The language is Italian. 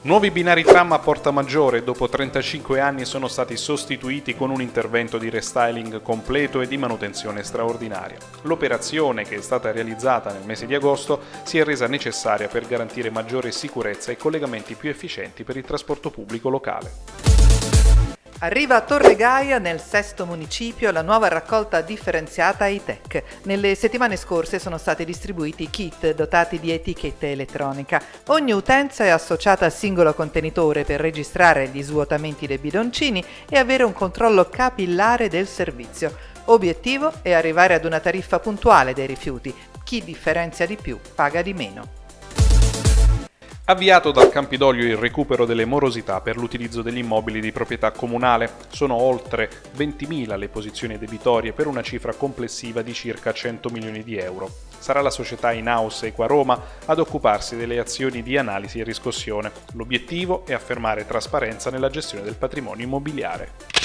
Nuovi binari tram a Porta Maggiore dopo 35 anni sono stati sostituiti con un intervento di restyling completo e di manutenzione straordinaria. L'operazione, che è stata realizzata nel mese di agosto, si è resa necessaria per garantire maggiore sicurezza e collegamenti più efficienti per il trasporto pubblico locale. Arriva a Torre Gaia, nel sesto municipio, la nuova raccolta differenziata ITEC. Nelle settimane scorse sono stati distribuiti kit dotati di etichetta elettronica. Ogni utenza è associata a singolo contenitore per registrare gli svuotamenti dei bidoncini e avere un controllo capillare del servizio. Obiettivo è arrivare ad una tariffa puntuale dei rifiuti. Chi differenzia di più paga di meno. Avviato dal Campidoglio il recupero delle morosità per l'utilizzo degli immobili di proprietà comunale, sono oltre 20.000 le posizioni debitorie per una cifra complessiva di circa 100 milioni di euro. Sarà la società in-house Equa Roma ad occuparsi delle azioni di analisi e riscossione. L'obiettivo è affermare trasparenza nella gestione del patrimonio immobiliare.